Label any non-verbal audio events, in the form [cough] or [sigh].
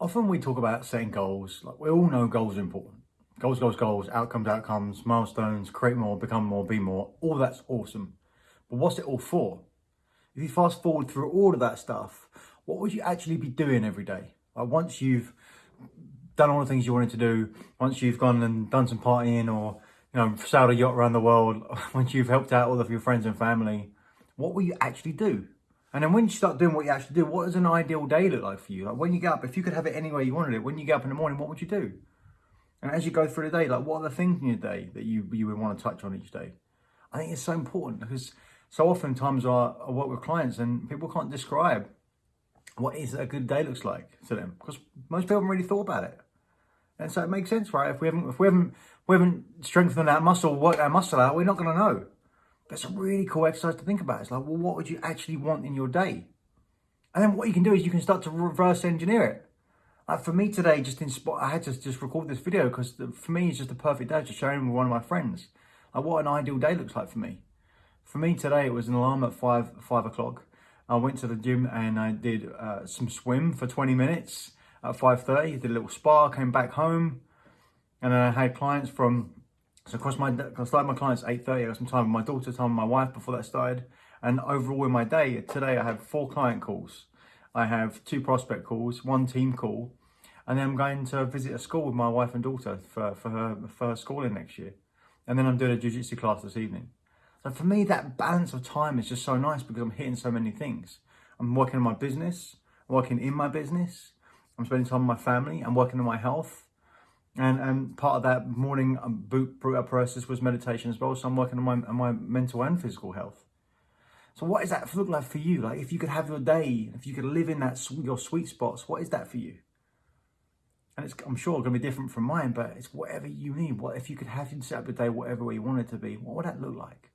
often we talk about setting goals. Like we all know goals are important. Goals, goals, goals, outcomes, outcomes, milestones, create more, become more, be more. All that's awesome. But what's it all for? If you fast forward through all of that stuff, what would you actually be doing every day? Like once you've done all the things you wanted to do, once you've gone and done some partying or you know sailed a yacht around the world, [laughs] once you've helped out all of your friends and family, what will you actually do? And then when you start doing what you actually do, what does an ideal day look like for you? Like when you get up, if you could have it any way you wanted it, when you get up in the morning, what would you do? And as you go through the day, like what are the things in your day that you, you would want to touch on each day? I think it's so important because so often times I, I work with clients and people can't describe what is a good day looks like to them because most people haven't really thought about it. And so it makes sense, right? If we haven't, if we haven't, we haven't strengthened that muscle, worked that muscle out, we're not going to know. It's a really cool exercise to think about. It's like, well, what would you actually want in your day? And then what you can do is you can start to reverse engineer it. Like for me today, just in spot, I had to just record this video because for me, it's just a perfect day to share it with one of my friends. Like what an ideal day looks like for me. For me today, it was an alarm at five five o'clock. I went to the gym and I did uh, some swim for 20 minutes at 5.30, did a little spa, came back home, and then I had clients from so across my, I started my clients at 8.30, I got some time with my daughter, time with my wife before that started. And overall in my day, today I have four client calls. I have two prospect calls, one team call, and then I'm going to visit a school with my wife and daughter for, for her for her schooling next year. And then I'm doing a jiu-jitsu class this evening. So for me, that balance of time is just so nice because I'm hitting so many things. I'm working on my business, I'm working in my business, I'm spending time with my family, I'm working on my health, and and part of that morning um, boot process was meditation as well. So I'm working on my on my mental and physical health. So what does that look like for you? Like if you could have your day, if you could live in that your sweet spots, what is that for you? And it's I'm sure going to be different from mine, but it's whatever you need. What if you could have you set up your day whatever way you want it to be? What would that look like?